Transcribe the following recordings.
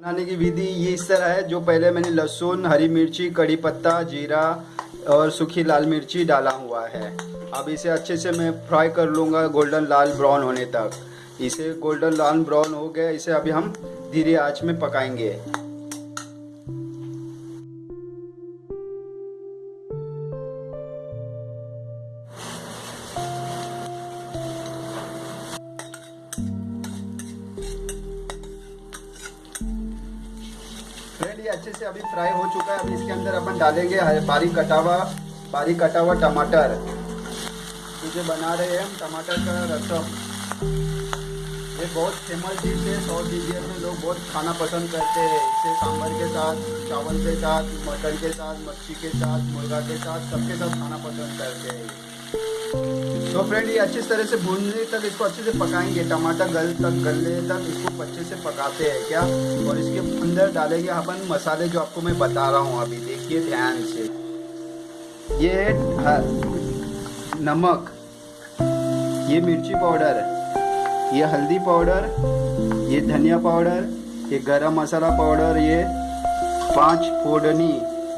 बनाने की विधि ये इस तरह है, जो पहले मैंने लहसुन, हरी मिर्ची, कड़ी पत्ता, जीरा और सूखी लाल मिर्ची डाला हुआ है। अब इसे अच्छे से मैं फ्राई कर लूँगा गोल्डन लाल ब्राउन होने तक। इसे गोल्डन लाल ब्राउन हो गया, इसे अभी हम धीरे आँच में पकाएँगे। अच्छे से अभी फ्राई हो चुका है। अभी इसके अंदर अपन डालेंगे बारीक कटा हुआ बारीक कटा हुआ टमाटर। इसे बना रहे हैं हम टमाटर का रसम। ये बहुत फ़ेमस डिश है साउथ इंडिया में लोग बहुत खाना पसंद करते हैं। इसे सांभर के साथ, चावल के साथ, मटन के साथ मच्छी के साथ, मुर्गा के साथ, सबके साथ खाना पसंद करते हैं। तो फ्रेंड ये अच्छी तरह से भूनने तक इसको अच्छे से पकाएँगे। टमाटर गल तक, गलने तक इसको अच्छे से पकाते हैं क्या? और इसके अंदर डालेंगे अपन मसाले जो आपको मैं बता रहा हूँ अभी। देखिए ध्यान से। ये नमक। ये मिर्ची पाउडर। ये हल्दी पाउडर। ये धनिया पाउडर। ये गरम मसाला पाउडर। ये पाँच फोड़नी,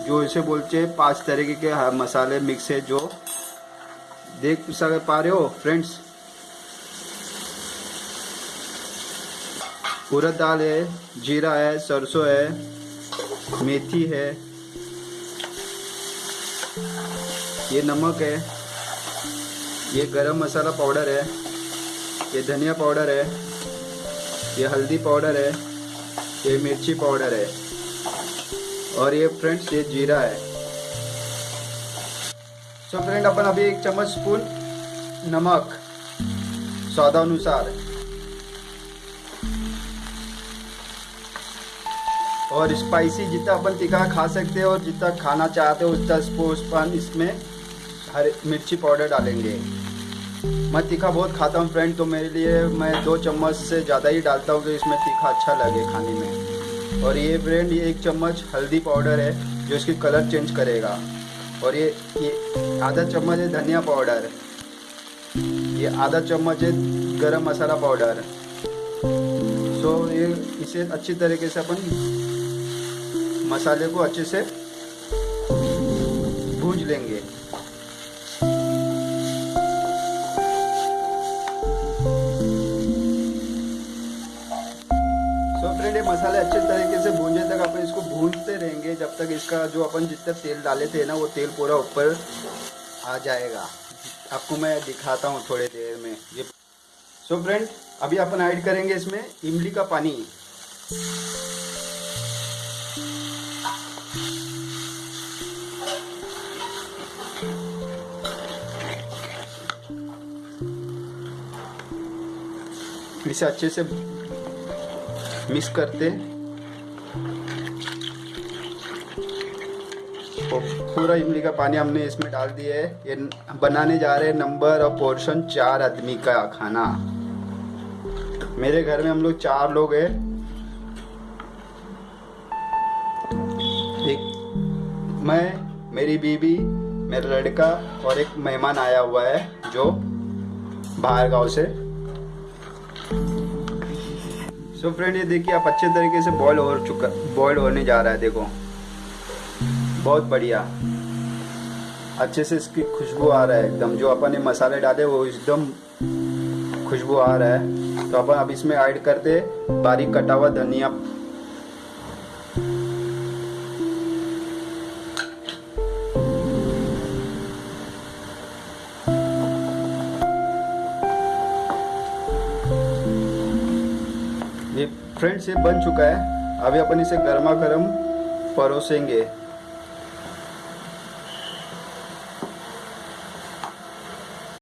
जो इसे बोलते हैं पाँच तरीके के मसाले मिक्स है जो देख सक पा रहे हो फ्रेंड्स उड़द दाल है, जीरा है, सरसों है, मेथी है। ये नमक है। ये गरम मसाला पाउडर है। ये धनिया पाउडर है। ये हल्दी पाउडर है। ये मिर्ची पाउडर है। और ये फ्रेंड्स ये जीरा है। सो फ्रेंड अपन अभी एक चम्मच स्पून नमक, स्वादानुसार. और स्पाइसी जितना अपन तीखा खा सकते हैं और जितना खाना चाहते हो, उतना स्पून इसमें हरे मिर्ची पाउडर डालेंगे. मैं तीखा बहुत खाता हूँ फ्रेंड तो मेरे लिए मैं दो चम्मच से ज़्यादा ही डालता हूँ कि इसमें तीखा अच्छा लगे खाने में. और ये फ्रेंड ये एक चम्मच हल्दी पाउडर है, जो इसकी कलर चेंज करेगा. और ये ये आधा चम्मच है धनिया पाउडर। ये आधा चम्मच है गरम मसाला पाउडर। सो ये इसे अच्छी तरीके से अपन मसाले को अच्छे से भूज लेंगे। अच्छे तरीके से भूंजे तक अपन इसको भूनते रहेंगे जब तक इसका जो अपन जितना तेल डाले थे ना, वो तेल पूरा ऊपर आ जाएगा। आपको मैं दिखाता हूँ थोड़ी देर में। ये सो फ्रेंड अभी अपन ऐड करेंगे इसमें इमली का पानी। इसे अच्छे से मिक्स करते और पूरा इमली का पानी हमने इसमें डाल दिया है। ये बनाने जा रहे हैं नंबर और पोर्शन चार आदमी का खाना। मेरे घर में हम लोग चार लोग हैं। एक मैं, मेरी बीबी, मेरा लड़का और एक मेहमान आया हुआ है जो बाहर गाँव से। सो फ्रेंड ये देखिए आप अच्छे तरीके से बॉईल हो चुका बॉईल होने जा रहा है, देखो। बहुत बढ़िया। अच्छे से इसकी खुशबू आ रहा है एकदम। जो अपन ने मसाले डाले, वो एकदम खुशबू आ रहा है। तो अपन अब इसमें ऐड करते बारीक कटा हुआ धनिया। फ्रेंड्स, ये बन चुका है। अभी अपन इसे गर्मा गर्म परोसेंगे।